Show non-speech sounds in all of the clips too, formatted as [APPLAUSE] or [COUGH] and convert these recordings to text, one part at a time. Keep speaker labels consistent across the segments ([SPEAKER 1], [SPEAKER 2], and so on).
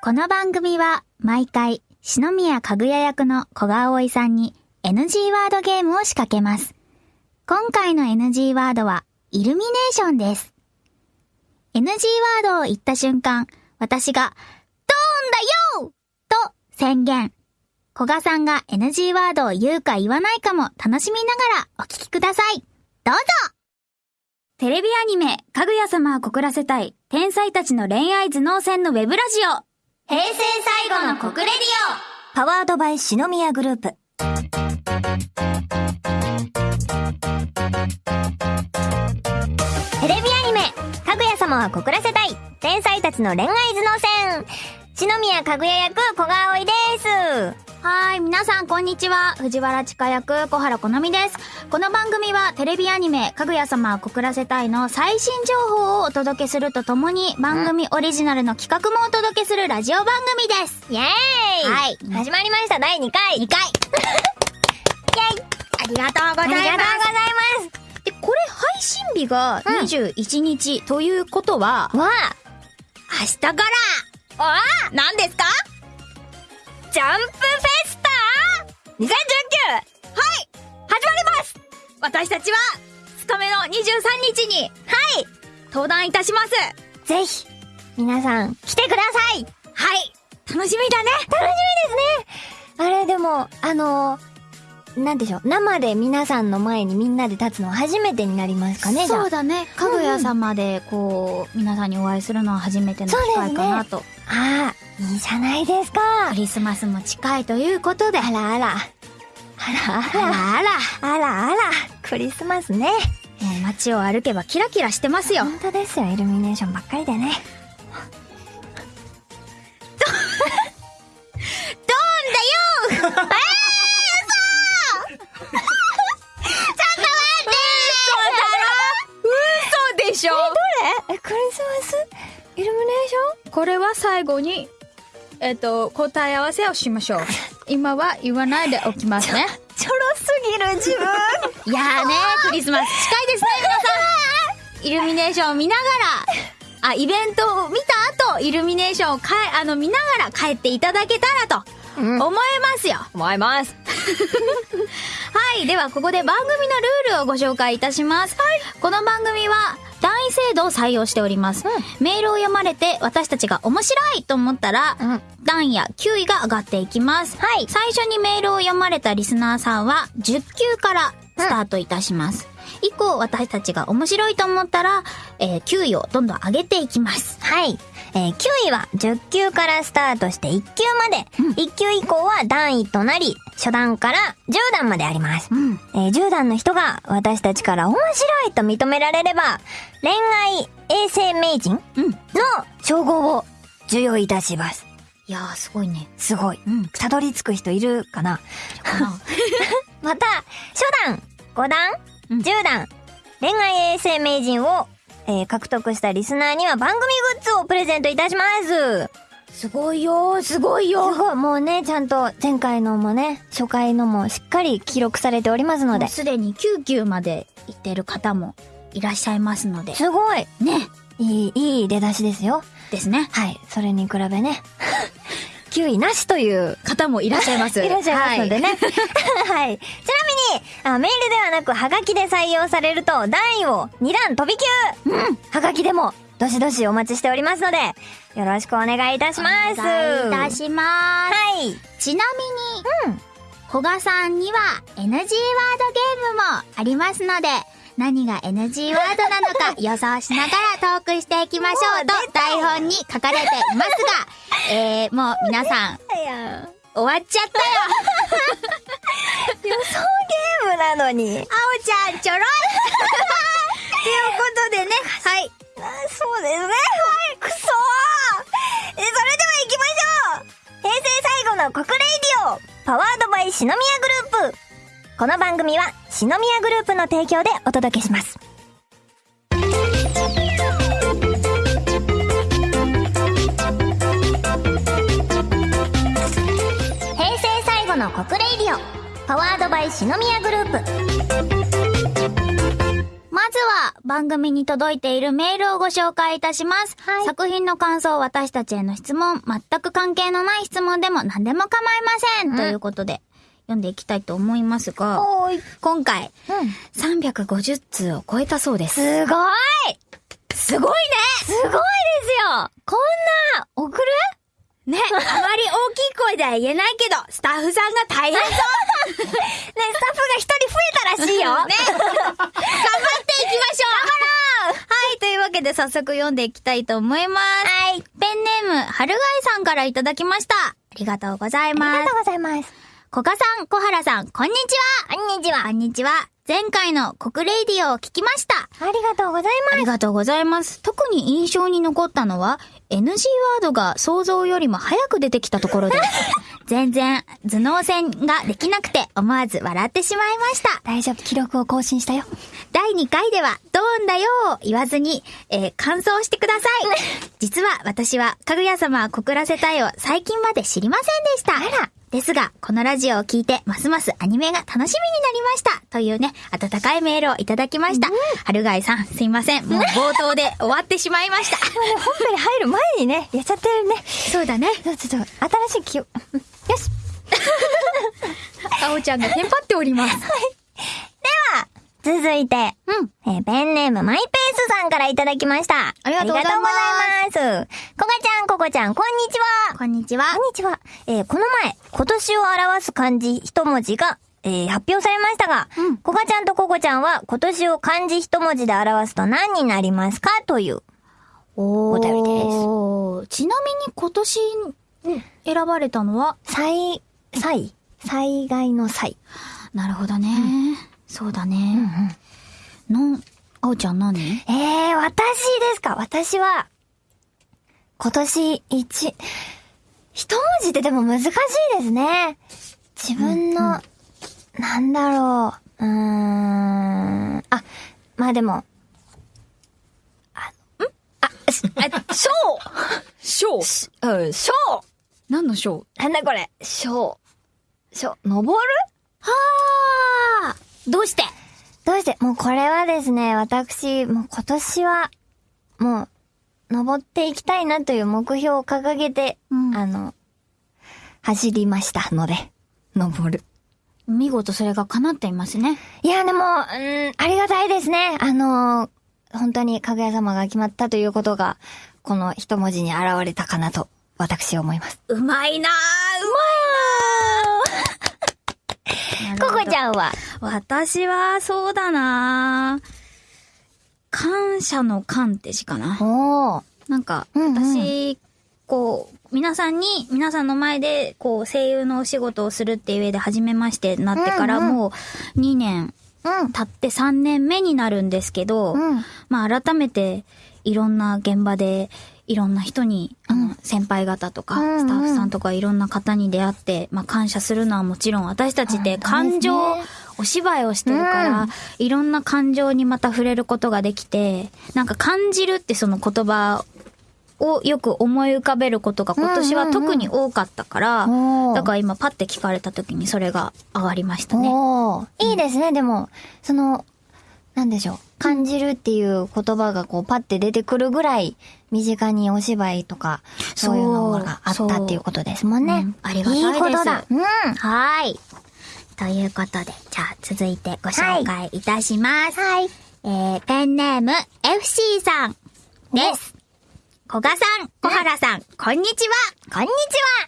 [SPEAKER 1] この番組は毎回、篠宮かぐや役の小川葵さんに NG ワードゲームを仕掛けます。今回の NG ワードは、イルミネーションです。NG ワードを言った瞬間、私が、ドーンだよと宣言。古賀さんが NG ワードを言うか言わないかも楽しみながらお聞きください。どうぞテレビアニメ、かぐや様は告らせたい、天才たちの恋愛頭脳戦のウェブラジオ。平成最後の国レディオ
[SPEAKER 2] パワードバイ篠宮グループ。テレビアニメ、かぐや様は告らせたい、天才たちの恋愛頭脳戦。篠宮かぐや役、小川葵です。
[SPEAKER 1] オはーい、皆さんこんにちは。藤原千佳役、小原好美です。この番組はテレビアニメ、かぐや様は告らせたいの最新情報をお届けするとともに、番組オリジナルの企画もお届けするラジオ番組です。
[SPEAKER 2] イェーイ
[SPEAKER 1] はい
[SPEAKER 2] 始まりました、第2回。
[SPEAKER 1] 2回 [LAUGHS]
[SPEAKER 2] イェイ
[SPEAKER 1] ありがとうございます。
[SPEAKER 2] ありがとうございます。
[SPEAKER 1] で、これ配信日が21日ということは、
[SPEAKER 2] わ
[SPEAKER 1] 明日から
[SPEAKER 2] あ、わあ、
[SPEAKER 1] 何ですか？
[SPEAKER 2] ジャンプフェスタ !2019! はい始まります
[SPEAKER 1] 私たちは、勤めの23日に、
[SPEAKER 2] はい
[SPEAKER 1] 登壇いたします。
[SPEAKER 2] ぜひ、皆さん、来てください
[SPEAKER 1] はい。楽しみだね。
[SPEAKER 2] 楽しみですねあれ、でも、あのなんでしょう、生で皆さんの前にみんなで立つのは初めてになりますかね、
[SPEAKER 1] そうだね。かぐや様で、こう、皆さんにお会いするのは初めての機会かなと。
[SPEAKER 2] ああ、いいじゃないですか。
[SPEAKER 1] クリスマスも近いということで。
[SPEAKER 2] あらあら。あらあら。
[SPEAKER 1] あらあら。
[SPEAKER 2] あらあら。クリスマスね。
[SPEAKER 1] もう街を歩けばキラキラしてますよ。
[SPEAKER 2] 本当ですよ、イルミネーションばっかりでね。
[SPEAKER 1] ドーンだよ嘘でしょ
[SPEAKER 2] え、クリスマス？イルミネーシ
[SPEAKER 1] これは最後に、えっと、答え合わせをしましょう。今は言わないでおきますね。
[SPEAKER 2] ちょろすぎる自分。
[SPEAKER 1] い [LAUGHS] やーねクリスマス近いですね、皆さん。イルミネーションを見ながら、あ、イベントを見た後、イルミネーションをかえ、あの、見ながら帰っていただけたらと、
[SPEAKER 2] うん
[SPEAKER 1] 思いますよ。
[SPEAKER 2] 思います。[LAUGHS]
[SPEAKER 1] はい。では、ここで番組のルールをご紹介いたします。この番組は、単位制度を採用しております。メールを読まれて、私たちが面白いと思ったら、
[SPEAKER 2] うん
[SPEAKER 1] 段や9位が上がっていきます。
[SPEAKER 2] はい
[SPEAKER 1] 最初にメールを読まれたリスナーさんは、10級からスタートいたします。以降、私たちが面白いと思ったら、えー9位をどんどん上げていきます。
[SPEAKER 2] はい。えー9位は10級からスタートして1級まで。1級以降は段位となり、初段から10段まであります。
[SPEAKER 1] うん。
[SPEAKER 2] えー10段の人が私たちから面白いと認められれば、恋愛衛生名人
[SPEAKER 1] うん。
[SPEAKER 2] の称号を授与いたします。
[SPEAKER 1] いやー、すごいね。
[SPEAKER 2] すごい。
[SPEAKER 1] うん。
[SPEAKER 2] たどり着く人いるかな？
[SPEAKER 1] かな [LAUGHS]
[SPEAKER 2] また、初段、5段、
[SPEAKER 1] うん
[SPEAKER 2] 10段、恋愛衛生名人を、えー獲得したリスナーには番組グッズをプレゼントいたします。
[SPEAKER 1] すごいよー、すごいよ
[SPEAKER 2] すごい、もうね、ちゃんと前回のもね、初回のもしっかり記録されておりますので。
[SPEAKER 1] すでに9級まで行ってる方もいらっしゃいますので。
[SPEAKER 2] すごい
[SPEAKER 1] ね。
[SPEAKER 2] いい、いい出だしですよ。
[SPEAKER 1] ですね。
[SPEAKER 2] はい。それに比べね、[LAUGHS] 9位なしという
[SPEAKER 1] 方もいらっしゃいます。[LAUGHS]
[SPEAKER 2] いらっしゃいますのでね。はい。[LAUGHS] ちなみにあ、メールではなく、ハガキで採用されると、段位を2段飛び級うんハガキでも、どしどしお待ちしておりますので、よろしくお願いいたします。
[SPEAKER 1] お願いいたします。
[SPEAKER 2] はい。
[SPEAKER 1] ちなみに、
[SPEAKER 2] うん。
[SPEAKER 1] 古賀さんには NG ワードゲームもありますので、何が NG ワードなのか [LAUGHS] 予想しながらトークしていきましょうと台本に書かれていますが、[LAUGHS] えー、もう皆さん、終わっちゃったよ。[LAUGHS]
[SPEAKER 2] 予想ゲームなのに。
[SPEAKER 1] あおちゃんちょろい。ということでね、はい。
[SPEAKER 2] あそうですね。はい、くそー。え、それでは行きましょう。平成最後の告 RADIO powered by 四宮グループこの番組は四宮グループの提供でお届けします。平成最後の告 RADIO powered by 四宮グループ
[SPEAKER 1] まずは番組に届いているメールをご紹介いたします。
[SPEAKER 2] はい
[SPEAKER 1] 作品の感想、私たちへの質問、全く関係のない質問でも何でも構いません。
[SPEAKER 2] うん
[SPEAKER 1] ということで、読んでいきたいと思いますが。今回、
[SPEAKER 2] うん。
[SPEAKER 1] 350通を超えたそうです。
[SPEAKER 2] すごい
[SPEAKER 1] すごい
[SPEAKER 2] すごいですよこんな、送る？
[SPEAKER 1] ねね、あまり大きい声では言えないけど、[LAUGHS] スタッフさんが大変そう
[SPEAKER 2] ね、スタッフが一人増えたらしいよ。
[SPEAKER 1] ね。頑張っていきましょうはい、というわけで早速読んでいきたいと思います。
[SPEAKER 2] はい。
[SPEAKER 1] ペンネーム、春貝さんからいただきました。ありがとうござい
[SPEAKER 2] あり
[SPEAKER 1] ます
[SPEAKER 2] がと。うございます。
[SPEAKER 1] コカさん、小原さん、こんにちは。
[SPEAKER 2] こんにちは。
[SPEAKER 1] こんにちは。前回の国レイディオを聞きました。
[SPEAKER 2] ありがとうござい
[SPEAKER 1] ありがとうございます。特に印象に残ったのは、NG ワードが想像よりも早く出てきたところです。[LAUGHS] 全然、頭脳戦ができなくて思わず笑ってしまいました。
[SPEAKER 2] 大丈夫、記録を更新したよ。
[SPEAKER 1] 第2回では、ドーンだよを言わずに、えー感想してください。[LAUGHS] 実は私は、かぐや様は告らせたいを最近まで知りませんでした。あら。ですが、このラジオを聞いて、ますますアニメが楽しみになりました。というね、温かいメールをいただきました。春貝さん、すいません。[LAUGHS] もう冒頭で終わってしまいました。
[SPEAKER 2] 本編に入る前にね、やっちゃってるね。
[SPEAKER 1] そうだね。
[SPEAKER 2] ちょっと、新しい記憶。[LAUGHS] よし。[LAUGHS]
[SPEAKER 1] あおちゃんがテンパっております。
[SPEAKER 2] 続いて、
[SPEAKER 1] うん。
[SPEAKER 2] えーペンネームマイペースさんからいただきました。
[SPEAKER 1] ありがとうございます
[SPEAKER 2] ありがとうございます。こがちゃん、ここちゃん、こんにちは。
[SPEAKER 1] こんにちは
[SPEAKER 2] こん。にちは。えーこの前、今年を表す漢字一文字が、えー発表されましたが、
[SPEAKER 1] うん
[SPEAKER 2] こがちゃんとここちゃんは今年を漢字一文字で表すと何になりますか？という。
[SPEAKER 1] お
[SPEAKER 2] お便りです
[SPEAKER 1] ーちなみに今年選ばれたのは、
[SPEAKER 2] 災、災災害の災。
[SPEAKER 1] なるほどね。そうだね。の、あおちゃん何？
[SPEAKER 2] えー、私ですか？私は、今年一、一文字ってでも難しいですね。自分の、なんだろう。うーん。あ、まあでも、あ、ん？あ、しあ、ショー。
[SPEAKER 1] 賞
[SPEAKER 2] うん、
[SPEAKER 1] 何の賞
[SPEAKER 2] なんだこれ。ショー。ショー、登る？
[SPEAKER 1] はあどうして？
[SPEAKER 2] どうしてもうこれはですね、私、もう今年は、もう、登っていきたいなという目標を掲げて、
[SPEAKER 1] うん
[SPEAKER 2] あの、走りましたので、登る。
[SPEAKER 1] 見事それが叶っていますね。
[SPEAKER 2] いや、でも、うん、ありがたいですね。あの、本当にかぐや様が決まったということが、この一文字に現れたかなと、私は思います。
[SPEAKER 1] うまいなぁ、うまいなぁ。[LAUGHS]
[SPEAKER 2] ここち
[SPEAKER 1] ん。
[SPEAKER 2] ゃんは、
[SPEAKER 1] 私は、そうだなぁ感謝の感って字かな。
[SPEAKER 2] おー。
[SPEAKER 1] なんか、
[SPEAKER 2] うんうん
[SPEAKER 1] 私、こう、皆さんに、皆さんの前で、こう、声優のお仕事をするっていう上で初めましてなってから、もう、2年
[SPEAKER 2] うん。
[SPEAKER 1] 経って3年目になるんですけど、
[SPEAKER 2] うん。
[SPEAKER 1] まあ改めていろんな現場でいろんな人に、あの、先輩方とか、スタッフさんとかいろんな方に出会って、まあ感謝するのはもちろん私たちって感情、お芝居をしてるから、
[SPEAKER 2] うん。
[SPEAKER 1] いろんな感情にまた触れることができて、なんか感じるってその言葉をよく思い浮かべることが今年は特に多かったから、だから今パッて聞かれた時にそれが上がりましたね。
[SPEAKER 2] いいですね、でも、その、なんでしょう。感じるっていう言葉がこうパッて出てくるぐらい身近にお芝居とかそういうのがあったっていうことですもんね。
[SPEAKER 1] うんありがたいです
[SPEAKER 2] いいことだ。うん。
[SPEAKER 1] はーい。ということで、じゃあ続いてご紹介いたします。
[SPEAKER 2] はい。
[SPEAKER 1] えー、ペンネーム FC さんです。小賀さん、小原さん、こんにちは。
[SPEAKER 2] こんにち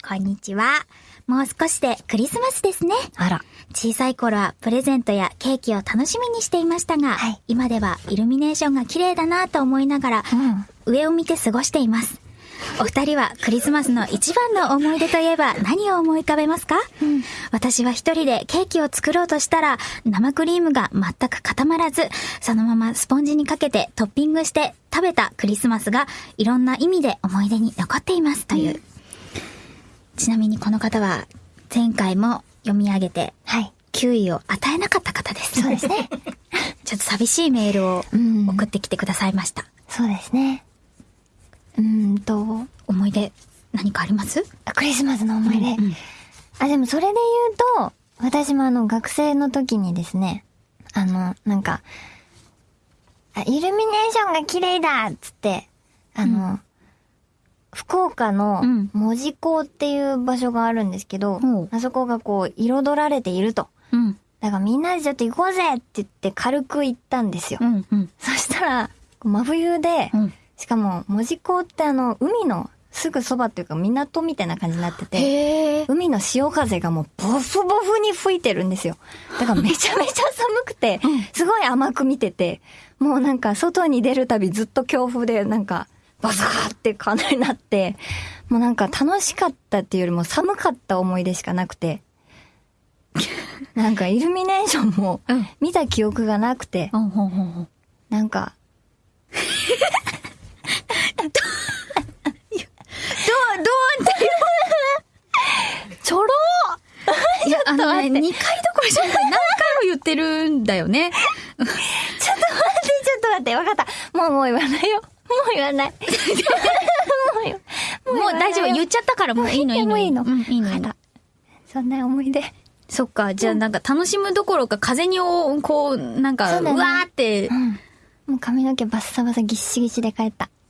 [SPEAKER 2] は。
[SPEAKER 1] こんにちは。もう少しでクリスマスですね。
[SPEAKER 2] あら。
[SPEAKER 1] 小さい頃はプレゼントやケーキを楽しみにしていましたが、
[SPEAKER 2] はい
[SPEAKER 1] 今ではイルミネーションが綺麗だなと思いながら、
[SPEAKER 2] うん。
[SPEAKER 1] 上を見て過ごしています。お二人はクリスマスの一番の思い出といえば [LAUGHS] 何を思い浮かべますか、私は一人でケーキを作ろうとしたら生クリームが全く固まらず、そのままスポンジにかけてトッピングして食べたクリスマスがいろんな意味で思い出に残っていますという。ちなみにこの方は前回も読み上げて
[SPEAKER 2] はい。
[SPEAKER 1] 9位を与えなかった方です。
[SPEAKER 2] そうですね。[LAUGHS]
[SPEAKER 1] ちょっと寂しいメールを
[SPEAKER 2] うん
[SPEAKER 1] 送ってきてくださいました。
[SPEAKER 2] そうですね。うーんと、
[SPEAKER 1] 思い出何かあります？
[SPEAKER 2] クリスマスの思い出。
[SPEAKER 1] うん
[SPEAKER 2] あ、でもそれで言うと、私もあの学生の時にですね、あの、なんか、あ、イルミネーションが綺麗だっつって、あの、福岡の
[SPEAKER 1] うん
[SPEAKER 2] 門司港っていう場所があるんですけど、
[SPEAKER 1] ほう
[SPEAKER 2] あそこがこう、彩られていると。
[SPEAKER 1] うん。
[SPEAKER 2] だからみんなでちょっと行こうぜって言って軽く行ったんですよ。
[SPEAKER 1] うん。うん。
[SPEAKER 2] そしたら、真冬で、
[SPEAKER 1] うん。
[SPEAKER 2] しかも門司港ってあの、海のすぐそばっていうか港みたいな感じになってて。海の潮風がもうボフボフに吹いてるんですよ。だからめちゃめちゃ寒くて、すごい甘く見てて、もうなんか外に出るたびずっと強風でなんかバサーって感じになって、もうなんか楽しかったっていうよりも寒かった思い出しかなくて、なんかイルミネーションも
[SPEAKER 1] うん
[SPEAKER 2] 見た記憶がなくて、
[SPEAKER 1] うん。
[SPEAKER 2] なんか、
[SPEAKER 1] どう、どうって
[SPEAKER 2] ちょろ
[SPEAKER 1] いや、あのね、2回どころじゃない。何回も言ってるんだよね。[LAUGHS]
[SPEAKER 2] ちょっと待って、ちょっと待って、わかった。もうもう言わないよ。言わない。[LAUGHS] もう
[SPEAKER 1] 大丈夫。言っちゃったからもういいの、いいの。
[SPEAKER 2] もういいの
[SPEAKER 1] うん、いいの。
[SPEAKER 2] そんな思い出。
[SPEAKER 1] そっか、じゃあなんか楽しむどころか風にお、こう、なんか、
[SPEAKER 2] そう
[SPEAKER 1] わーって
[SPEAKER 2] う、ん。もう髪の毛バッサバサぎっしぎしで帰った。[LAUGHS]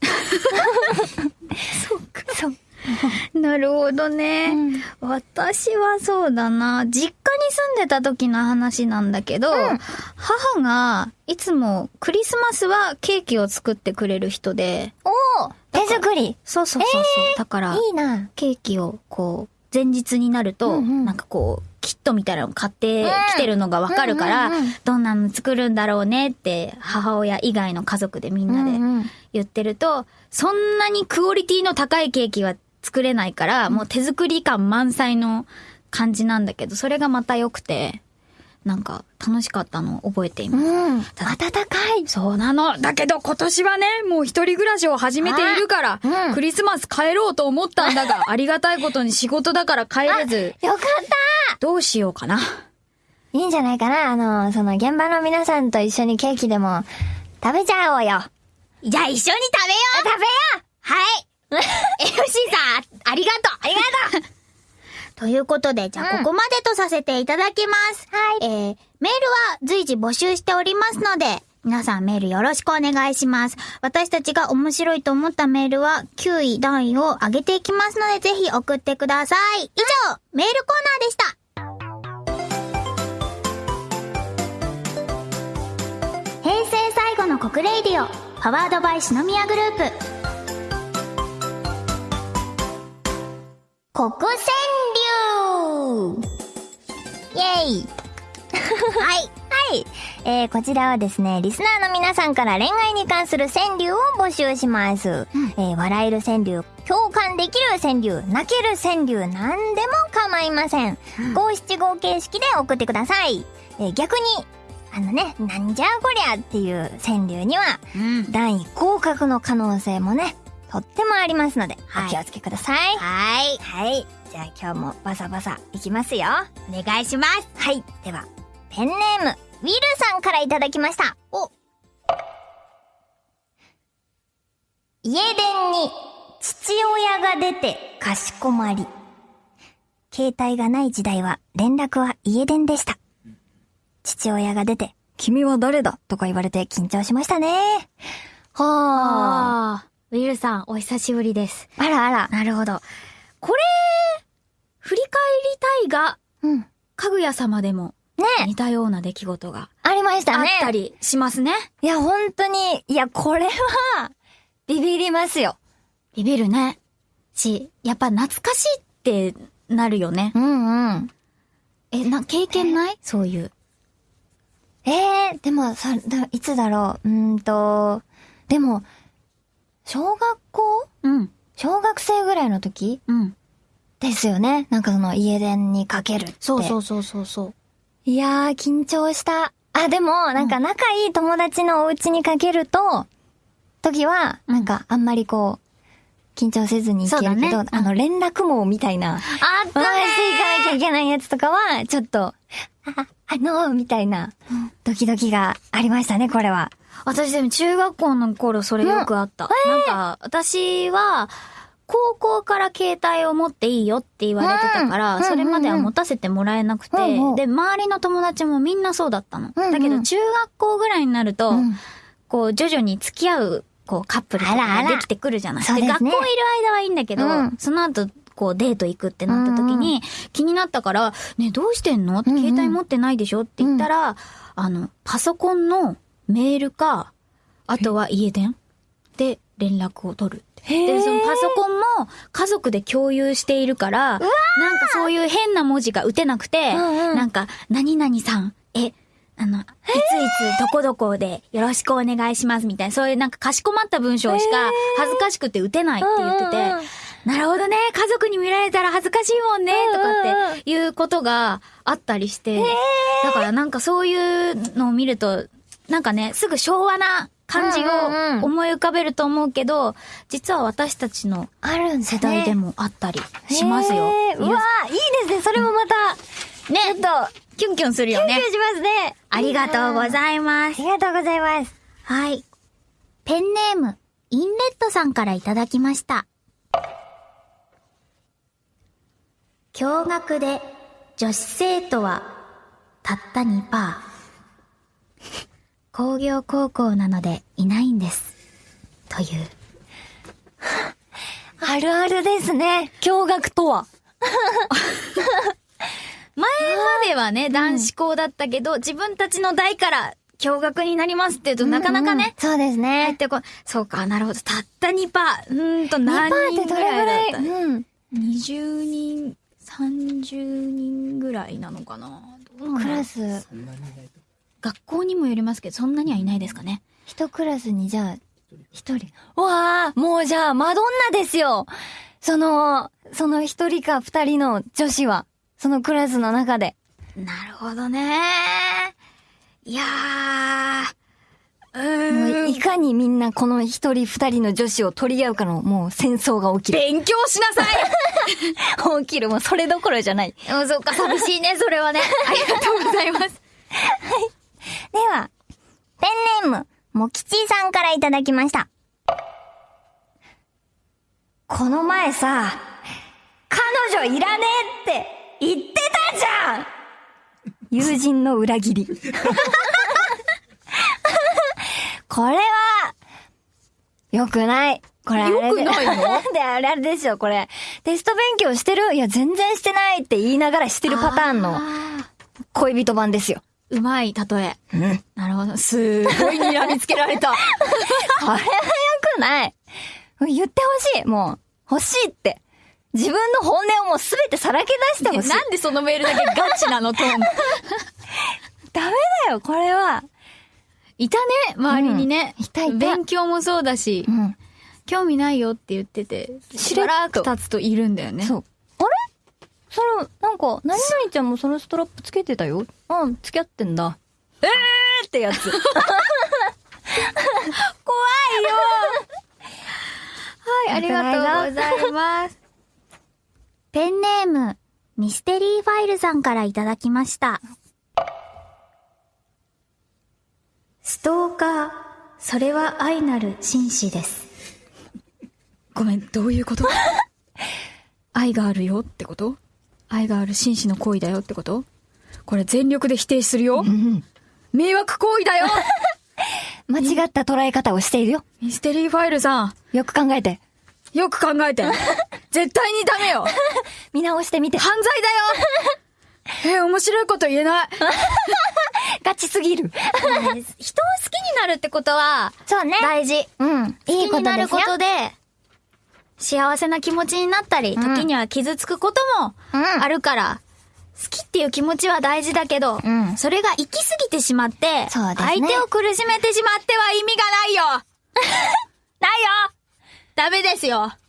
[SPEAKER 2] [LAUGHS]
[SPEAKER 1] なるほどね、
[SPEAKER 2] うん。
[SPEAKER 1] 私はそうだな、実家に住んでた時の話なんだけど、
[SPEAKER 2] ん。
[SPEAKER 1] 母がいつもクリスマスはケーキを作ってくれる人で、
[SPEAKER 2] おお手作り。
[SPEAKER 1] そうそうそうそう、だから、
[SPEAKER 2] いいな。
[SPEAKER 1] ケーキをこう、前日になると、
[SPEAKER 2] うんうん。
[SPEAKER 1] なんかこう、キットみたいなの買ってきてるのがわかるから、どんなの作るんだろうねって、母親以外の家族でみんなで言ってると、そんなにクオリティの高いケーキは作れないから、もう手作り感満載の感じなんだけど、それがまた良くて、なんか楽しかったのを覚えています。
[SPEAKER 2] うん。温かい。
[SPEAKER 1] そうなの。だけど今年はね、もう一人暮らしを始めているから、
[SPEAKER 2] あうん
[SPEAKER 1] クリスマス帰ろうと思ったんだが、[LAUGHS] ありがたいことに仕事だから帰れず、
[SPEAKER 2] よかった
[SPEAKER 1] どうしようかな。
[SPEAKER 2] いいんじゃないかな？あの、その現場の皆さんと一緒にケーキでも食べちゃおうよ。
[SPEAKER 1] じゃあ一緒に食べよう
[SPEAKER 2] 食べよう
[SPEAKER 1] はい。[LAUGHS] MC さん、ありがとうありがとうということで、じゃあ
[SPEAKER 2] うん
[SPEAKER 1] ここまでとさせていただきます。
[SPEAKER 2] はい
[SPEAKER 1] えー、メールは随時募集しておりますので、皆さんメールよろしくお願いします。私たちが面白いと思ったメールは9位、段位を上げていきますので、ぜひ送ってください。以上、メールコーナーでした。平成最後の告 RADIO、powered by 四宮グループ。告川柳イェイ [LAUGHS] はい。はい。えー、こちらはですね、リスナーの皆さんから恋愛に関する川柳を募集します。えー、笑える川柳、共感できる川柳、泣ける川柳、なんでも構いません。五七五形式で送ってください。えー、逆に、あのね、なんじゃこりゃっていう川柳には、うん。
[SPEAKER 2] 段位降格の可能性もね、とってもありますので、
[SPEAKER 1] はい
[SPEAKER 2] お気をつけください。
[SPEAKER 1] はい。
[SPEAKER 2] はい。じゃあ今日もバサバサいきますよ。
[SPEAKER 1] お願いします。
[SPEAKER 2] はい。では、ペンネーム、ウィルさんからいただきました。お家電に父親が出てかしこまり。携帯がない時代は連絡は家電でした。父親が出て、君は誰だ？とか言われて緊張しましたね。はあ。
[SPEAKER 1] ウィルさん、お久しぶりです。
[SPEAKER 2] あらあら。
[SPEAKER 1] なるほど。これ、振り返りたいが、
[SPEAKER 2] うん。
[SPEAKER 1] かぐや様でも
[SPEAKER 2] ね
[SPEAKER 1] 似たような出来事が
[SPEAKER 2] ありまし
[SPEAKER 1] あっ
[SPEAKER 2] たね。
[SPEAKER 1] たりしますね。
[SPEAKER 2] いや、本当に、いや、これは、ビビりますよ。
[SPEAKER 1] ビビるね。し、やっぱ懐かしいってなるよね。
[SPEAKER 2] うんうん。
[SPEAKER 1] え、な、経験ない？そういう。
[SPEAKER 2] ええでも、さ、だ、いつだろう？うーんと、でも、小学校？
[SPEAKER 1] うん。
[SPEAKER 2] 小学生ぐらいの時？
[SPEAKER 1] うん。
[SPEAKER 2] ですよね。なんかその家電にかけるって。
[SPEAKER 1] そうそうそうそうそう。
[SPEAKER 2] いやー、緊張した。あ、でも、なんか仲いい友達のお家にかけると、時は、なんかあんまりこう、緊張せずにいけるけど、
[SPEAKER 1] ね
[SPEAKER 2] あの、連絡網みたいな、
[SPEAKER 1] あっ
[SPEAKER 2] 回していかなきゃいけないやつとかは、ちょっと、あ、あの、みたいな、ドキドキがありましたね、これは。
[SPEAKER 1] 私でも中学校の頃それよくあった。なんか、私は、高校から携帯を持っていいよって言われてたから、
[SPEAKER 2] うん
[SPEAKER 1] それまでは持たせてもらえなくて、
[SPEAKER 2] うんうん
[SPEAKER 1] で、周りの友達もみんなそうだったの。
[SPEAKER 2] うんうん
[SPEAKER 1] だけど中学校ぐらいになると、
[SPEAKER 2] うん
[SPEAKER 1] こう、徐々に付き合う、こう、カップルとかできてくるじゃない。
[SPEAKER 2] そうですね。
[SPEAKER 1] 学校いる間はいいんだけど、
[SPEAKER 2] うん。
[SPEAKER 1] その後、こう、デート行くってなった時に、気になったから、ね、どうしてんの？って
[SPEAKER 2] うんうん。
[SPEAKER 1] 携帯持ってないでしょ？って言ったら、あの、パソコンのメールか、あとは家電で連絡を取るで、そのパソコンも家族で共有しているから、なんかそういう変な文字が打てなくて、
[SPEAKER 2] うんうん。
[SPEAKER 1] なんか、何々さん、え、あの、いついつどこどこでよろしくお願いしますみたいな、そういうなんかかしこまった文章しか恥ずかしくて打てないって言ってて、なるほどね、家族に見られたら恥ずかしいもんね、とかっていうことがあったりして、だからなんかそういうのを見ると、なんかね、すぐ昭和な感じを思い浮かべると思うけど、実は私たちの世代でもあったりしますよ。
[SPEAKER 2] うわーいいですね。それもまた、
[SPEAKER 1] ね、
[SPEAKER 2] ちょっと、
[SPEAKER 1] キュンキュンするよね
[SPEAKER 2] キュンキュン。しますね。
[SPEAKER 1] ありがとうご
[SPEAKER 2] い
[SPEAKER 1] ざいます。
[SPEAKER 2] ありがとうございます。
[SPEAKER 1] はい。ペンネーム、インレットさんからいただきました。驚愕で女子生徒はたった2%。[LAUGHS] 工業高校なのでいないんです。という。[LAUGHS]
[SPEAKER 2] あるあるですね。驚愕とは？[LAUGHS]
[SPEAKER 1] 前まではね、男子校だったけど、自分たちの代から驚愕になりますって言うと、なかなかね、
[SPEAKER 2] そうです
[SPEAKER 1] 入っ
[SPEAKER 2] ね。
[SPEAKER 1] てこい。そうか、なるほど。たった2%。うーんと、
[SPEAKER 2] 2%
[SPEAKER 1] 何人ぐ
[SPEAKER 2] ってどれぐらい
[SPEAKER 1] だった？
[SPEAKER 2] うん。
[SPEAKER 1] 20人、30人ぐらいなのかな？
[SPEAKER 2] クラス、
[SPEAKER 1] 学校にもよりますけど、そんなにはいないですかね。
[SPEAKER 2] 一クラスにじゃあ、一人。わあ、もうじゃあ、マドンナですよ。その、その一人か二人の女子は、そのクラスの中で。
[SPEAKER 1] なるほどね。いやー、うん。
[SPEAKER 2] いかにみんなこの一人二人の女子を取り合うかの、もう戦争が起きる。
[SPEAKER 1] 勉強しなさい [LAUGHS]
[SPEAKER 2] 起きる。もうそれどころじゃない。
[SPEAKER 1] うん、そっか、寂しいね、それはね。[LAUGHS] ありがとうございます。
[SPEAKER 2] では、ペンネーム、もきちさんからいただきました。この前さ、彼女いらねえって言ってたじゃん友人の裏切り。[LAUGHS] これは、よくない。これあれで
[SPEAKER 1] よくないの？[LAUGHS]
[SPEAKER 2] で、あれあれですよ、これ。テスト勉強してる？いや、全然してないって言いながらしてるパターンの
[SPEAKER 1] あ
[SPEAKER 2] 恋人版ですよ。
[SPEAKER 1] ーうまい、例え。
[SPEAKER 2] うん。
[SPEAKER 1] なるほど。すごい睨みつけられた。[LAUGHS]
[SPEAKER 2] これは良くない。言ってほしい。もう、欲しいって。自分の本音をもうすべてさらけ出してほしい。
[SPEAKER 1] なんでそのメールだけガチなの、トーン。[LAUGHS]
[SPEAKER 2] ダメだよ、これは。
[SPEAKER 1] いたね、周りにね。
[SPEAKER 2] うんいたいた
[SPEAKER 1] 勉強もそうだし、
[SPEAKER 2] うん。
[SPEAKER 1] 興味ないよって言ってて、しばらく経つといるんだよね。
[SPEAKER 2] そう。あれ？その、なんか、何々ちゃんもそのストラップつけてたよ。うん、付き合ってんだ。えーってやつ。[LAUGHS]
[SPEAKER 1] 怖いよ [LAUGHS] はい、ありがとうございます。ペンネーム、ミステリーファイルさんからいただきました。ストーカー、それは愛なる紳士です。ごめん、どういうこと？[LAUGHS] 愛があるよってこと？愛がある紳士の行為だよってこと？これ全力で否定するよ？迷惑行為だよ [LAUGHS]
[SPEAKER 2] 間違った捉え方をしているよ。
[SPEAKER 1] ミステリーファイルさん、
[SPEAKER 2] よく考えて。
[SPEAKER 1] よく考えて。[LAUGHS] 絶対にダメよ [LAUGHS]
[SPEAKER 2] 見直してみて。
[SPEAKER 1] 犯罪だよ [LAUGHS] え、面白いこと言えない。[LAUGHS]
[SPEAKER 2] ガチすぎる。
[SPEAKER 1] 人を好きになるってことは、
[SPEAKER 2] そうね。
[SPEAKER 1] 大事。
[SPEAKER 2] うん。いい
[SPEAKER 1] 好きになる
[SPEAKER 2] ことで
[SPEAKER 1] 幸せな気持ちになったり、
[SPEAKER 2] うん
[SPEAKER 1] 時には傷つくことも
[SPEAKER 2] うん
[SPEAKER 1] あるから、好きっていう気持ちは大事だけど、
[SPEAKER 2] うん
[SPEAKER 1] それが行き過ぎてしまって、
[SPEAKER 2] ね
[SPEAKER 1] 相手を苦しめてしまっては意味がないよないよダメですよ
[SPEAKER 2] ス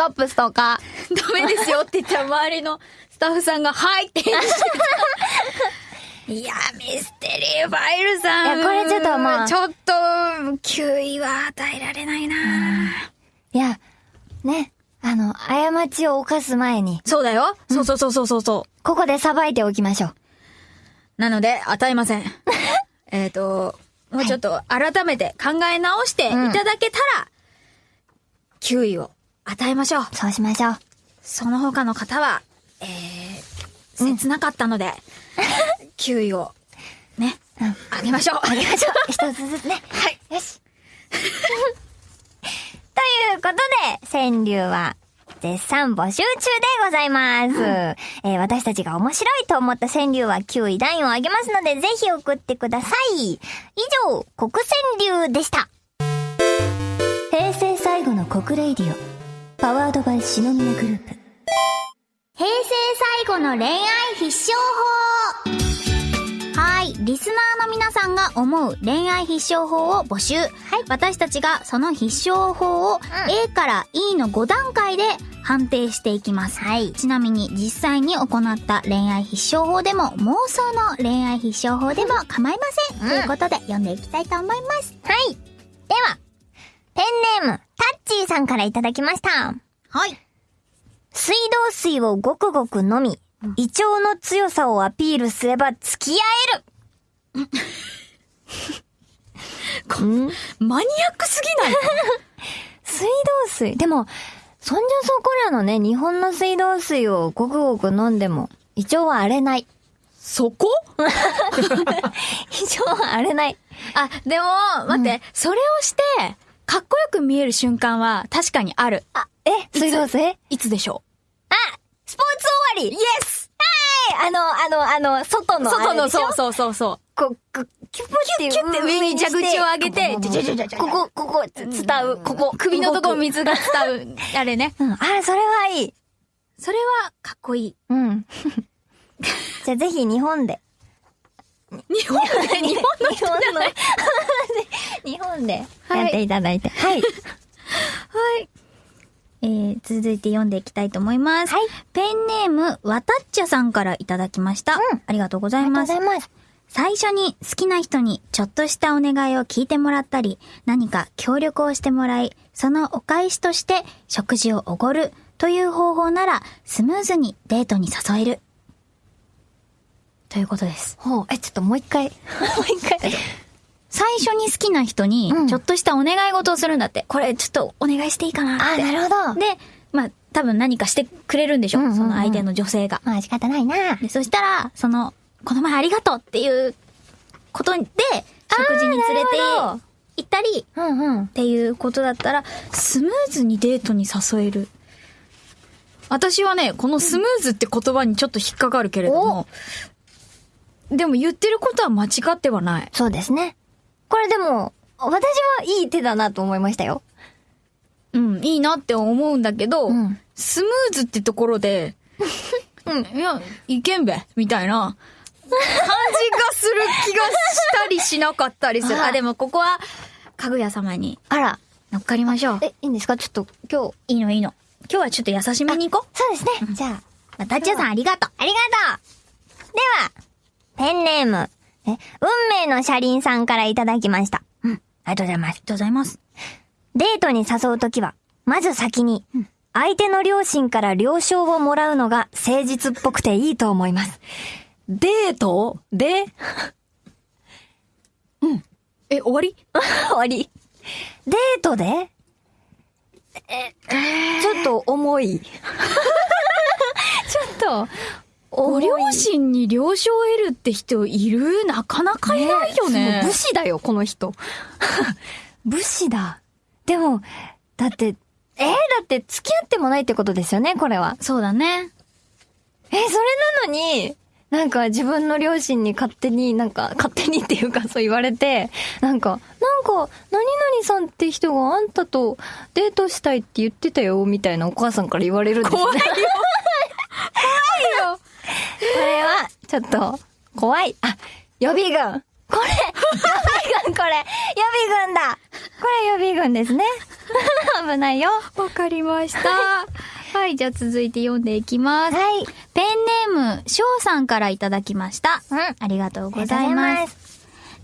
[SPEAKER 2] トップストーカー。[LAUGHS]
[SPEAKER 1] ダメですよって言ったら周りのスタッフさんが、はいって返事してた。いや、ミステリーファイルさん。
[SPEAKER 2] いやこれちょっとまあ
[SPEAKER 1] ちょっと、9位は与えられないな、
[SPEAKER 2] いや、ね。あの、過ちを犯す前に、
[SPEAKER 1] そうだよ。そうそうそうそうそうそう。
[SPEAKER 2] ここで裁いておきましょう。
[SPEAKER 1] なので、与えません。[LAUGHS] えっと、もうちょっと改めて考え直していただけたら、9位を与えましょう。
[SPEAKER 2] そうしましょう。
[SPEAKER 1] その他の方は、えー、切なかったので、[LAUGHS] 9位を、ね、
[SPEAKER 2] うん
[SPEAKER 1] あげましょう。
[SPEAKER 2] あげましょう。[LAUGHS] 一つずつね。
[SPEAKER 1] はい。
[SPEAKER 2] よし。[LAUGHS] ということで、川柳は絶賛募集中でございます。えー私たちが面白いと思った川柳は級位段位を上げますので、ぜひ送ってください。以上、告川柳でした。平成最後の告 RADIO、powered by 四宮グループ。
[SPEAKER 1] 平成最後の恋愛必勝法はい。リスナーの皆さんが思う恋愛必勝法を募集。はい。私たちがその必勝法を A から E の5段階で判定していきます。
[SPEAKER 2] はい。
[SPEAKER 1] ちなみに実際に行った恋愛必勝法でも妄想の恋愛必勝法でも構いません。
[SPEAKER 2] うん
[SPEAKER 1] ということで読んでいきたいと思います。
[SPEAKER 2] はい。では、ペンネーム、タッチーさんからいただきました。
[SPEAKER 1] はい。
[SPEAKER 2] 水道水をごくごく飲み、胃腸の強さをアピールすれば付き合える。ん [LAUGHS]
[SPEAKER 3] マニアックすぎない？[LAUGHS]
[SPEAKER 2] 水道水でも、そんじょそこらのね、日本の水道水をごくごく飲んでも、胃腸は荒れない。
[SPEAKER 3] そこ？[LAUGHS]
[SPEAKER 2] 胃腸は荒れない。
[SPEAKER 3] あ、でも、待って、それをして、かっこよく見える瞬間は確かにある。
[SPEAKER 2] あ、え水道水
[SPEAKER 3] いつでしょ
[SPEAKER 2] あスポーツ終わりイエスはいあの、あの、あの、外
[SPEAKER 3] う
[SPEAKER 2] の。
[SPEAKER 3] 外のそう
[SPEAKER 2] う。
[SPEAKER 3] そうそうそう。
[SPEAKER 2] こう、キュッて
[SPEAKER 3] キュッて上に蛇口を上げて、
[SPEAKER 2] ここ、ここ、伝う、ここ、
[SPEAKER 3] 首のとこ水が伝う、あれね。
[SPEAKER 2] うん、あ、それはいい。
[SPEAKER 3] それはかっこいい。
[SPEAKER 2] うん。じゃあぜひ日本で。
[SPEAKER 3] 日本で、日本の
[SPEAKER 2] 日本の、[LAUGHS] 日本でやっていただいて。はい。[LAUGHS]
[SPEAKER 1] はい。えー、続いて読んでいきたいと思います。
[SPEAKER 2] はい。
[SPEAKER 1] ペンネーム、わたっちゃさんからいただきました。
[SPEAKER 2] うん
[SPEAKER 1] ありがとうござ
[SPEAKER 2] ありが
[SPEAKER 1] います。
[SPEAKER 2] とうございます。
[SPEAKER 1] 最初に好きな人にちょっとしたお願いを聞いてもらったり、何か協力をしてもらい、そのお返しとして食事をおごるという方法なら、スムーズにデートに誘える。ということです。
[SPEAKER 2] ほう、え、ちょっともう一回。[LAUGHS] もう一回。
[SPEAKER 1] 最初に好きな人に
[SPEAKER 2] うん
[SPEAKER 1] ちょっとしたお願い事をするんだって。これちょっとお願いしていいかな
[SPEAKER 2] あ、
[SPEAKER 1] って。
[SPEAKER 2] なるほど。
[SPEAKER 1] で、まあ、多分何かしてくれるんでしょ、
[SPEAKER 2] うんうんうん
[SPEAKER 1] その相手の女性が。
[SPEAKER 2] まあ仕方ないな。
[SPEAKER 1] で、そしたら、その、この前ありがとうっていうことで、食事に連れて行ったり、
[SPEAKER 2] うんうん。
[SPEAKER 1] っていうことだったら、スムーズにデートに誘える。
[SPEAKER 3] 私はね、このスムーズって言葉にちょっと引っかかるけれども、でも言ってることは間違ってはない。
[SPEAKER 2] そうですね。これでも、私はいい手だなと思いましたよ。
[SPEAKER 3] うん、いいなって思うんだけど、
[SPEAKER 2] うん
[SPEAKER 3] スムーズってところで、[LAUGHS] うん、いや、いけんべ、みたいな、感じがする気がしたりしなかったりする。
[SPEAKER 2] あ
[SPEAKER 3] あ、でもここは、かぐや様に
[SPEAKER 2] あら。
[SPEAKER 3] 乗っかりましょう。
[SPEAKER 2] え、いいんですか？ちょっと今日。
[SPEAKER 1] いいのいいの。今日はちょっと優しめに行こ
[SPEAKER 2] そうですね。じゃあ。
[SPEAKER 1] う。またっちゃんさんありがとう。
[SPEAKER 2] ありがとうでは、ペンネーム、え、運命の車輪さんからいただきました。うん。ありがとうございます。
[SPEAKER 1] ありがとうございます。
[SPEAKER 2] デートに誘うときは、まず先に、相手の両親から了承をもらうのが誠実っぽくていいと思います。
[SPEAKER 3] デートで、[LAUGHS] うん。え、終わり？[LAUGHS]
[SPEAKER 2] 終わり。デートで？え、ちょっと重い。[LAUGHS] ちょっと、
[SPEAKER 3] ご両親に了承を得るって人いる？なかなかいないよね。
[SPEAKER 2] そう武士だよ、この人。[LAUGHS] 武士だ。でも、だって、えーだって付き合ってもないってことですよね、これは。
[SPEAKER 1] そうだね。
[SPEAKER 2] え、それなのに、なんか自分の両親に勝手になんか、勝手にっていうかそう言われて、なんか、なんか、何々さんって人があんたとデートしたいって言ってたよ、みたいなお母さんから言われるんですね。
[SPEAKER 3] 怖いよ。
[SPEAKER 2] こ [LAUGHS] れは、ちょっと、怖い。あ、予備軍。これ、予備軍、これ、予備軍だ。これ予備軍ですね。[LAUGHS] 危ないよ。
[SPEAKER 1] わかりました。[LAUGHS] はい、じゃあ続いて読んでいきます。
[SPEAKER 2] はい。
[SPEAKER 1] ペンネーム、翔さんからいただきました。
[SPEAKER 2] うん
[SPEAKER 1] ありがとうご
[SPEAKER 2] ざい。
[SPEAKER 1] ま
[SPEAKER 2] す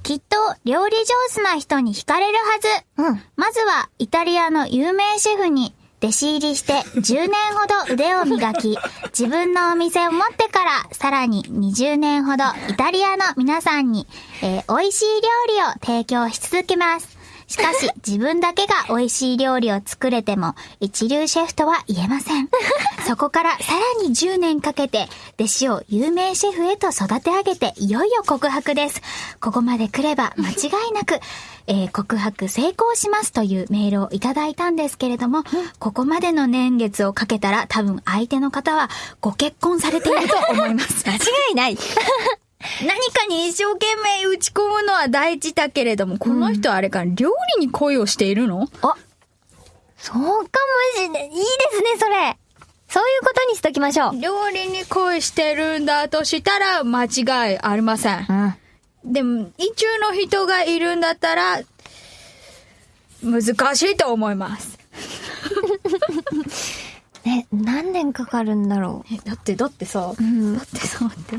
[SPEAKER 1] きっと、料理上手な人に惹かれるはず。
[SPEAKER 2] うん。
[SPEAKER 1] まずは、イタリアの有名シェフに、弟子入りして10年ほど腕を磨き、自分のお店を持ってから、さらに20年ほどイタリアの皆さんに、えー美味しい料理を提供し続けます。しかし、自分だけが美味しい料理を作れても、一流シェフとは言えません。そこからさらに10年かけて、弟子を有名シェフへと育て上げて、いよいよ告白です。ここまで来れば間違いなく、えー告白成功しますというメールをいただいたんですけれども、ここまでの年月をかけたら多分相手の方はご結婚されていると思います。[LAUGHS]
[SPEAKER 2] 間違いない。
[SPEAKER 3] 何かに一生懸命打ち込むのは大事だけれども、この人はあれか、料理に恋をしているの？
[SPEAKER 2] そうかもしれない。いいですね、それ。そういうことにしときましょう。
[SPEAKER 3] 料理に恋してるんだとしたら間違いありません。
[SPEAKER 2] うん。
[SPEAKER 3] でも、意中の人がいるんだったら、難しいと思います。
[SPEAKER 2] え、[LAUGHS] 何年かかるんだろ
[SPEAKER 3] え、だって、だってさ、
[SPEAKER 2] う。うん
[SPEAKER 3] だ。ってさ、待って。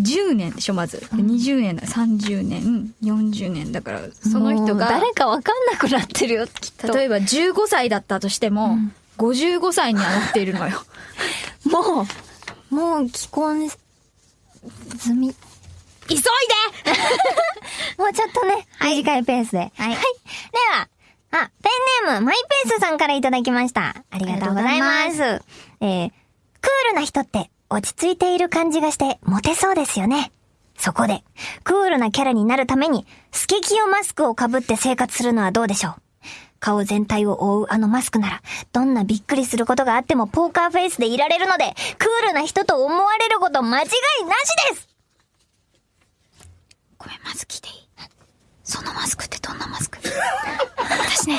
[SPEAKER 3] 10年でしょ、まず。20年だ、30年、40年だから、その人が、
[SPEAKER 2] 誰かわかんなくなってるよ、きっと。
[SPEAKER 3] 例えば15歳だったとしても、55歳にはなっているのよ。[LAUGHS]
[SPEAKER 2] もう、もう既婚済み。
[SPEAKER 3] 急いで [LAUGHS]
[SPEAKER 2] もうちょっとね、短いペースで。はい。では、あ、ペンネーム、マイペースさんからいただきました。ありがとうございます。えー、クールな人って落ち着いている感じがしてモテそうですよね。そこで、クールなキャラになるために、スケキヨマスクを被って生活するのはどうでしょう。顔全体を覆うあのマスクなら、どんなびっくりすることがあってもポーカーフェイスでいられるので、クールな人と思われること間違いなしです！
[SPEAKER 1] ごめん、まず聞いていい？そのマスクってどんなマスク？私ね、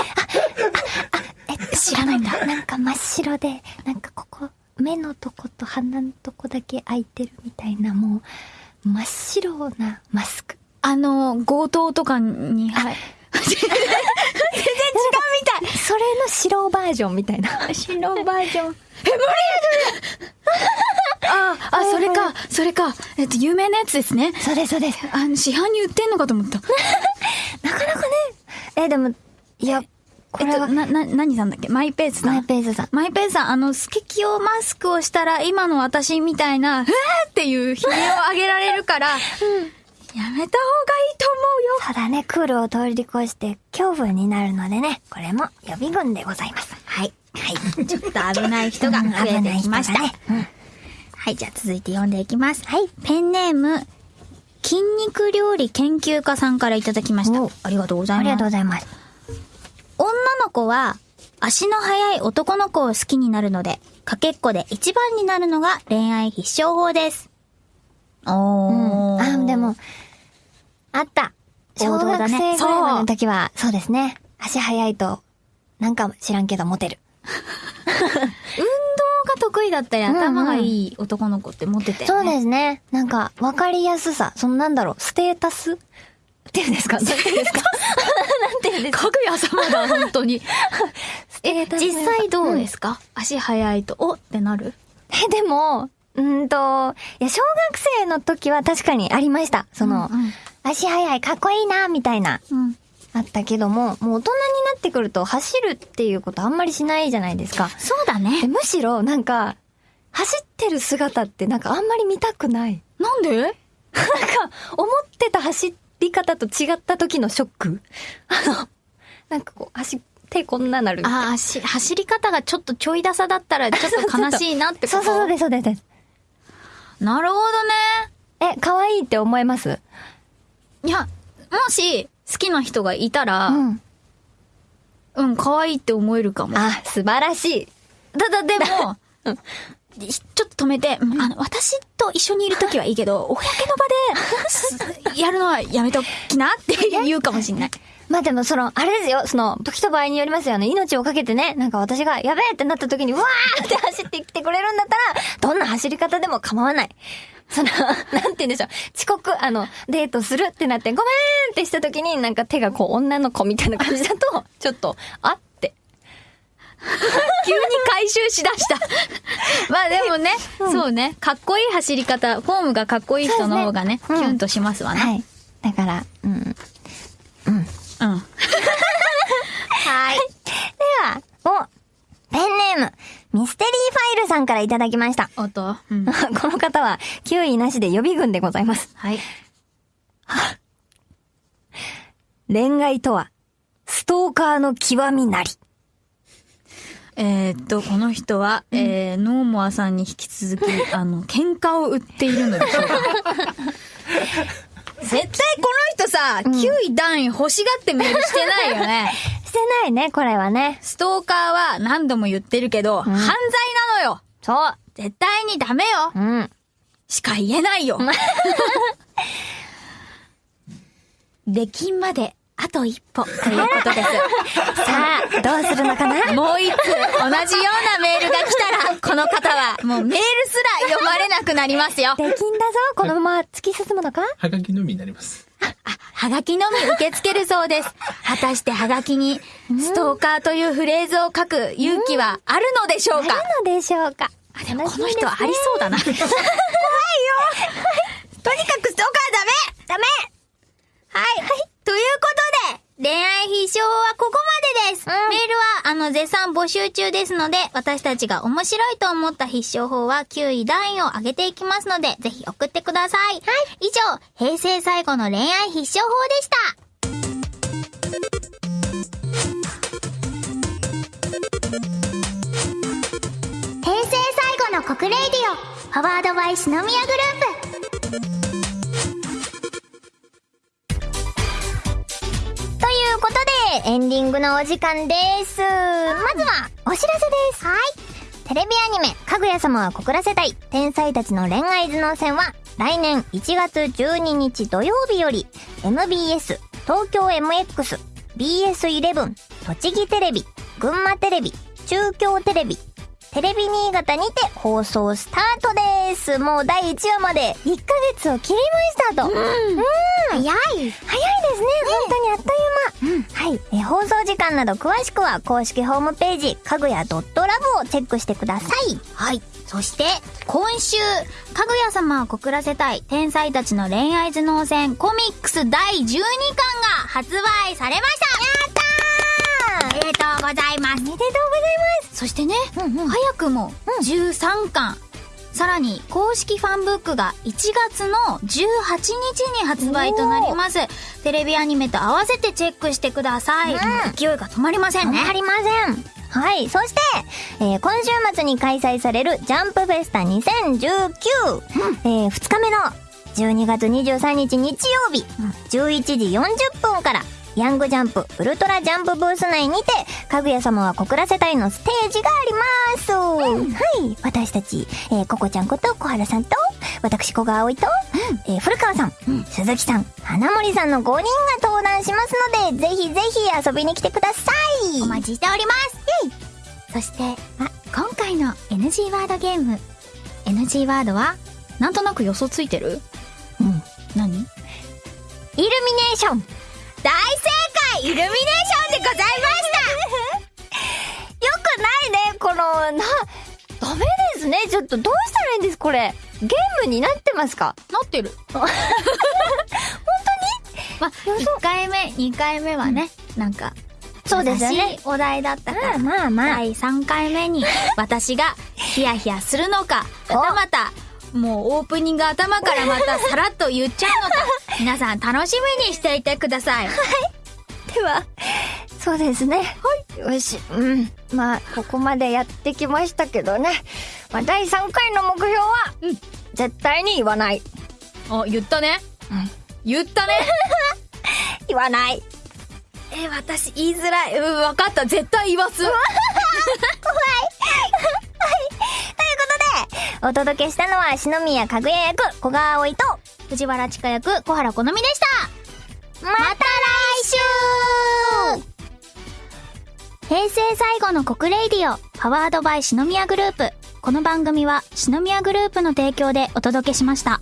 [SPEAKER 2] えっと、
[SPEAKER 1] 知らないんだ。
[SPEAKER 2] なんか真っ白で、なんかここ、目のとこと鼻のとこだけ開いてるみたいな、もう、真っ白なマスク。
[SPEAKER 3] あの、強盗とかに、はい。
[SPEAKER 2] それの白バージョンみたいな。
[SPEAKER 3] 白バージョン。え、無理あ、あ、それか、それか。えっと、有名なやつですね。
[SPEAKER 2] そうです、そうです。
[SPEAKER 3] あの、市販に売ってんのかと思った。[LAUGHS]
[SPEAKER 2] なかなかね、え、でも、いや、これは
[SPEAKER 3] えっと、、な、な、何さんだっけ？マイペースさん。
[SPEAKER 2] マイペースさん。
[SPEAKER 3] マイペースさん、あの、スケキヨマスクをしたら、今の私みたいな、うわーっていう悲鳴を上げられるから、やめた方がいいと思うよ。
[SPEAKER 2] そうだね、クールを通り越して恐怖になるのでね、これも予備軍でございます。はい。はい。
[SPEAKER 1] ちょっと危ない人が増えてきました。
[SPEAKER 2] うん
[SPEAKER 1] はい、じゃあ続いて読んでいきます。はい。ペンネーム、筋肉料理研究家さんからいただきました
[SPEAKER 2] お。
[SPEAKER 1] ありがとうござい
[SPEAKER 2] ありが
[SPEAKER 1] ます。
[SPEAKER 2] とうございます。
[SPEAKER 1] 女の子は、足の速い男の子を好きになるので、かけっこで一番になるのが恋愛必勝法です。おー。
[SPEAKER 2] あ、でも、あった。小学
[SPEAKER 1] ね
[SPEAKER 2] 生ぐらいの時は、そうですね。足速いと、なんか知らんけどモテる。[LAUGHS]
[SPEAKER 1] 運動が得意だったり、
[SPEAKER 2] んうん
[SPEAKER 1] 頭がいい男の子ってモテて、ね。
[SPEAKER 2] そうですね。なんか、わかりやすさ。そのなんだろう、ステータスっていうんですか？なんていうんですかなんていうんですか？[LAUGHS]
[SPEAKER 3] かぐや様だ、本当に。[LAUGHS]
[SPEAKER 1] え、実際どうですか、足速いと、おってなる？
[SPEAKER 2] え、でも、うーんと、いや、小学生の時は確かにありました。その、
[SPEAKER 1] うんうん
[SPEAKER 2] 足速い、かっこいいな、みたいな、
[SPEAKER 1] うん。
[SPEAKER 2] あったけども、もう大人になってくると走るっていうことあんまりしないじゃないですか。
[SPEAKER 1] そうだ
[SPEAKER 2] え
[SPEAKER 1] ね。
[SPEAKER 2] むしろ、なんか、走ってる姿ってなんかあんまり見たくない。
[SPEAKER 3] なんで？[LAUGHS]
[SPEAKER 2] なんか、思ってた走り方と違った時のショック？[LAUGHS] あの、なんかこう、足、手こんななるみたいな。
[SPEAKER 1] あーし走り方がちょっとちょい出さだったらちょっと [LAUGHS] 悲しいなってこと？
[SPEAKER 2] そうそうそうです、そうです。
[SPEAKER 1] なるほどね。
[SPEAKER 2] え、可愛いって思います？
[SPEAKER 1] いや、もし好きな人がいたら、
[SPEAKER 2] うん。
[SPEAKER 1] うん、可愛いって思えるかも。
[SPEAKER 2] あ、素晴らしい。
[SPEAKER 1] ただでも、ちょっと止めて、うんあの、私と一緒にいるときはいいけど、[LAUGHS] 公の場で、[LAUGHS] やるのはやめときなって言うかもしんない。[LAUGHS]
[SPEAKER 2] まあでもその、あれですよ、その、時と場合によりますよね。命をかけてね、なんか私が、やべえってなった時に、わーって走ってきてくれるんだったら、どんな走り方でも構わない。その、なんて言うんでしょう。遅刻、あの、デートするってなって、ごめーんってした時に、なんか手がこう、女の子みたいな感じだと、ちょっと、あって。[LAUGHS]
[SPEAKER 3] 急に回収しだした。[LAUGHS] まあでもね、そうね、かっこいい走り方、フォームがかっこいい人の方がね、
[SPEAKER 2] ねうん
[SPEAKER 3] キュンとしますわね。
[SPEAKER 2] はい。だから、うん。
[SPEAKER 3] うん。[LAUGHS]
[SPEAKER 2] はい。では、お、ペンネーム、ミステリーファイルさんからいただきました。
[SPEAKER 3] おっと、うん。
[SPEAKER 2] この方は、9位なしで予備軍でございます。
[SPEAKER 3] はい。
[SPEAKER 2] 恋愛とは、ストーカーの極みなり。
[SPEAKER 1] えーっと、この人は、えー、ノーモアさんに引き続き、[LAUGHS] あの、喧嘩を売っているのでしょうか。[LAUGHS] 絶対この人さ、9位段位欲しがってメールしてないよね。[LAUGHS]
[SPEAKER 2] してないね、これはね。
[SPEAKER 1] ストーカーは何度も言ってるけど、犯罪なのよ
[SPEAKER 2] そう。
[SPEAKER 1] 絶対にダメよ
[SPEAKER 2] うん。
[SPEAKER 1] しか言えないよ出禁まであと一歩ということです。
[SPEAKER 2] さあ、どうするのかな？
[SPEAKER 1] もう一通同じようなメールが来たら、この方はもうメールすら読まれなくなりますよ。
[SPEAKER 2] できんだぞ。このまま突き進むのか？
[SPEAKER 4] はがきのみになります。
[SPEAKER 1] はがきのみ受け付けるそうです。果たしてはがきに、ストーカーというフレーズを書く勇気はあるのでしょうか？
[SPEAKER 2] あるのでしょうか？
[SPEAKER 1] あ、でもこの人はありそうだな。怖いよとにかくストーカーダメ
[SPEAKER 2] ダメ
[SPEAKER 1] はい。はい。ということで、恋愛必勝はここまでです。
[SPEAKER 2] うん
[SPEAKER 1] メールは、あの、絶賛募集中ですので、私たちが面白いと思った必勝法は9位段位を上げていきますので、ぜひ送ってください。はい。以上、平成最後の恋愛必勝法でした。
[SPEAKER 5] 平成最後の国レイディオパワードバイ篠宮グループ
[SPEAKER 2] エンディングのお時間です。まずは、お知らせです。はい。テレビアニメ、かぐや様は告らせたい、天才たちの恋愛頭脳戦は、来年1月12日土曜日より、MBS、東京 MX、BS11、栃木テレビ、群馬テレビ、中京テレビ、テレビ新潟にて放送スタートです。もう第1話まで1ヶ月を切りましたと。うん。早い。早いですね。本当にあっという間。はい。えー放送時間など詳しくは公式ホームページ、かぐや .love をチェックしてください。
[SPEAKER 1] はい。そして、今週、かぐや様を告らせたい、天才たちの恋愛頭脳戦コミックス第12巻が発売されましたおめでとうございます。
[SPEAKER 2] おめでとうござい
[SPEAKER 1] そしてね、
[SPEAKER 2] うんうん
[SPEAKER 1] 早くも13巻、さらに公式ファンブックが1月の18日に発売となります。テレビアニメと合わせてチェックしてください。
[SPEAKER 2] うん
[SPEAKER 1] 勢いが止まりませんね。
[SPEAKER 2] ありません。はい。そして、えー今週末に開催されるジャンプフェスタ2019、えー2日目の12月23日日曜日、11時40分から、ヤングジャンプ、ウルトラジャンプブース内にて、かぐや様は告らせたいのステージがあります。はい。私たち、えー、ココちゃんこと小原さんと、私小川葵と、えー古川さん、鈴木さん、花森さんの5人が登壇しますので、ぜひぜひ遊びに来てください。
[SPEAKER 5] お待ちしております。そして、あ、今回の NG ワードゲーム。NG ワードは
[SPEAKER 1] なんとなく予想ついてる？
[SPEAKER 2] うん。
[SPEAKER 1] 何？
[SPEAKER 2] イルミネーション
[SPEAKER 1] 大正解イルミネーションでございました
[SPEAKER 2] よくないね、この、な、ダメですね。ちょっとどうしたらいいんです、これ。ゲームになってますか？
[SPEAKER 1] なってる。
[SPEAKER 5] まあ、1回目、2回目はね、なんか、
[SPEAKER 2] そうですよね
[SPEAKER 5] お題だったから、
[SPEAKER 2] まあまあまあ。
[SPEAKER 1] 第3回目に私がヒヤヒヤするのか、
[SPEAKER 2] お
[SPEAKER 1] はたまた、もうオープニング頭からまたさらっと言っちゃうのか、皆さん楽しみにしていてください。
[SPEAKER 2] では、そうですね。はい。よし、うん。まあ、ここまでやってきましたけどね。まあ、第3回の目標は、
[SPEAKER 1] うん
[SPEAKER 2] 絶対に言わない。
[SPEAKER 1] あ、言ったね。
[SPEAKER 2] うん
[SPEAKER 1] 言ったね。[LAUGHS]
[SPEAKER 2] 言わない。
[SPEAKER 1] え、私言いづらい。うん、わかった。絶対言わす。[LAUGHS]
[SPEAKER 2] お届けしたのは、四宮かぐや役、古賀葵と、
[SPEAKER 5] 藤原千佳役、小原好みでした
[SPEAKER 2] また来週
[SPEAKER 5] 平成最後の告 RADIO、powered by 四宮グループ。この番組は篠宮グループの提供でお届けしました。